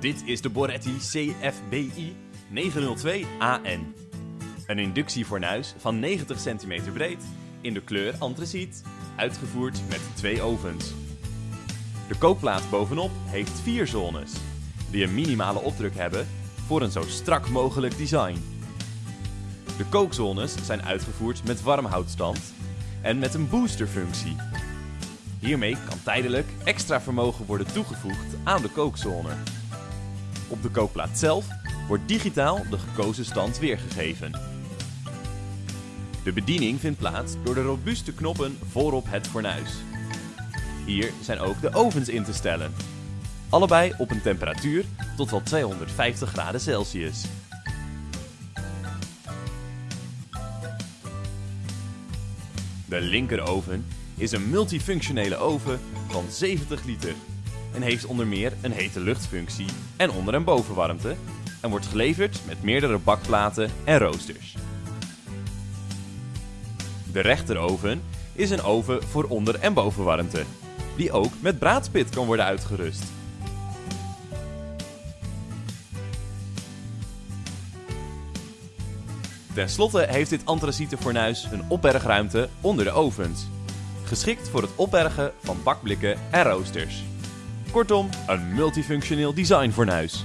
Dit is de Boretti CFBI 902AN. Een inductiefornuis van 90 cm breed in de kleur antraciet, uitgevoerd met twee ovens. De kookplaat bovenop heeft vier zones, die een minimale opdruk hebben voor een zo strak mogelijk design. De kookzones zijn uitgevoerd met warmhoutstand en met een boosterfunctie. Hiermee kan tijdelijk extra vermogen worden toegevoegd aan de kookzone. Op de kookplaat zelf wordt digitaal de gekozen stand weergegeven. De bediening vindt plaats door de robuuste knoppen voorop het fornuis. Hier zijn ook de ovens in te stellen. Allebei op een temperatuur tot wel 250 graden Celsius. De linkeroven is een multifunctionele oven van 70 liter en heeft onder meer een hete luchtfunctie en onder- en bovenwarmte en wordt geleverd met meerdere bakplaten en roosters. De rechteroven is een oven voor onder- en bovenwarmte, die ook met braadspit kan worden uitgerust. Ten slotte heeft dit antraciete fornuis een opbergruimte onder de ovens, geschikt voor het opbergen van bakblikken en roosters. Kortom, een multifunctioneel designfornuis.